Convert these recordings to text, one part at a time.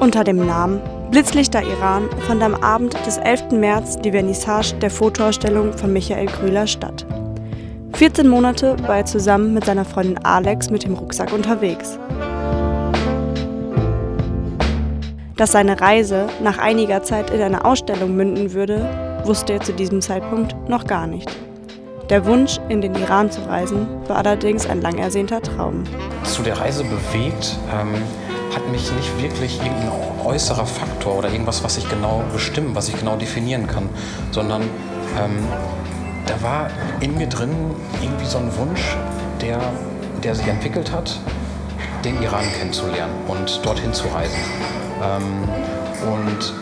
Unter dem Namen Blitzlichter Iran fand am Abend des 11. März die Vernissage der Fotoausstellung von Michael Grüler statt. 14 Monate war er zusammen mit seiner Freundin Alex mit dem Rucksack unterwegs. Dass seine Reise nach einiger Zeit in eine Ausstellung münden würde, wusste er zu diesem Zeitpunkt noch gar nicht. Der Wunsch, in den Iran zu reisen, war allerdings ein lang ersehnter Traum. Zu der Reise bewegt ähm, hat mich nicht wirklich irgendein äußerer Faktor oder irgendwas, was ich genau bestimmen, was ich genau definieren kann, sondern ähm, da war in mir drin irgendwie so ein Wunsch, der, der sich entwickelt hat, den Iran kennenzulernen und dorthin zu reisen. Ähm, und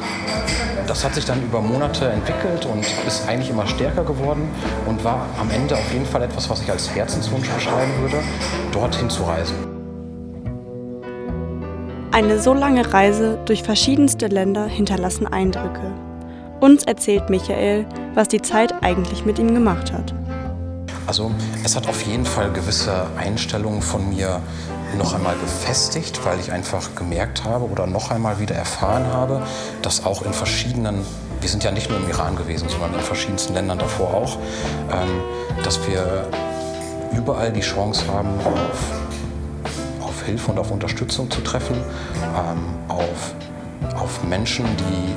das hat sich dann über Monate entwickelt und ist eigentlich immer stärker geworden und war am Ende auf jeden Fall etwas, was ich als Herzenswunsch beschreiben würde, dorthin zu reisen. Eine so lange Reise durch verschiedenste Länder hinterlassen Eindrücke. Uns erzählt Michael, was die Zeit eigentlich mit ihm gemacht hat. Also es hat auf jeden Fall gewisse Einstellungen von mir noch einmal befestigt, weil ich einfach gemerkt habe oder noch einmal wieder erfahren habe, dass auch in verschiedenen, wir sind ja nicht nur im Iran gewesen, sondern in verschiedensten Ländern davor auch, ähm, dass wir überall die Chance haben, auf Hilfe und auf Unterstützung zu treffen, ähm, auf, auf Menschen, die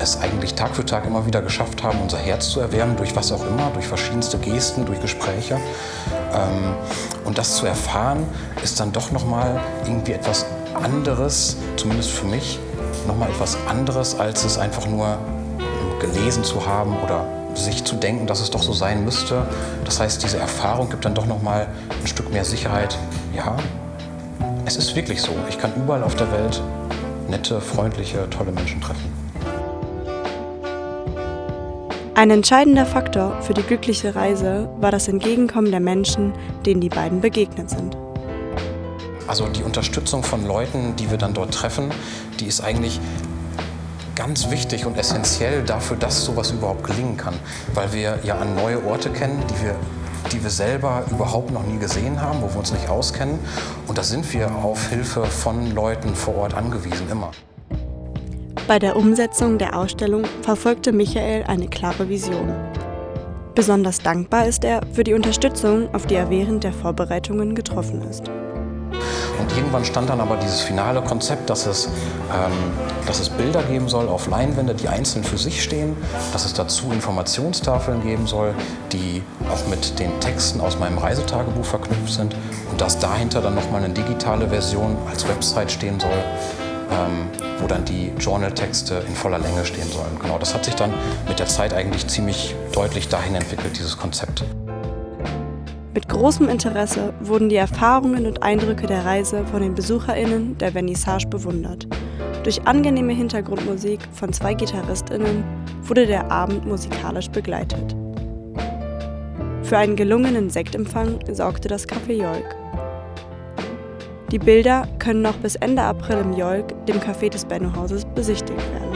es eigentlich Tag für Tag immer wieder geschafft haben, unser Herz zu erwärmen, durch was auch immer, durch verschiedenste Gesten, durch Gespräche. Ähm, und das zu erfahren, ist dann doch nochmal irgendwie etwas anderes, zumindest für mich, nochmal etwas anderes, als es einfach nur gelesen zu haben oder sich zu denken, dass es doch so sein müsste. Das heißt, diese Erfahrung gibt dann doch nochmal ein Stück mehr Sicherheit. Ja, es ist wirklich so. Ich kann überall auf der Welt nette, freundliche, tolle Menschen treffen. Ein entscheidender Faktor für die glückliche Reise war das Entgegenkommen der Menschen, denen die beiden begegnet sind. Also die Unterstützung von Leuten, die wir dann dort treffen, die ist eigentlich ganz wichtig und essentiell dafür, dass sowas überhaupt gelingen kann. Weil wir ja an neue Orte kennen, die wir, die wir selber überhaupt noch nie gesehen haben, wo wir uns nicht auskennen. Und da sind wir auf Hilfe von Leuten vor Ort angewiesen, immer. Bei der Umsetzung der Ausstellung verfolgte Michael eine klare Vision. Besonders dankbar ist er für die Unterstützung, auf die er während der Vorbereitungen getroffen ist. Und irgendwann stand dann aber dieses finale Konzept, dass es, ähm, dass es Bilder geben soll auf Leinwände, die einzeln für sich stehen, dass es dazu Informationstafeln geben soll, die auch mit den Texten aus meinem Reisetagebuch verknüpft sind und dass dahinter dann nochmal eine digitale Version als Website stehen soll, ähm, wo dann die Journal-Texte in voller Länge stehen sollen. Genau, das hat sich dann mit der Zeit eigentlich ziemlich deutlich dahin entwickelt, dieses Konzept. Mit großem Interesse wurden die Erfahrungen und Eindrücke der Reise von den BesucherInnen der Vernissage bewundert. Durch angenehme Hintergrundmusik von zwei GitarristInnen wurde der Abend musikalisch begleitet. Für einen gelungenen Sektempfang sorgte das Café Jolk. Die Bilder können noch bis Ende April im Jolk, dem Café des Benno-Hauses, besichtigt werden.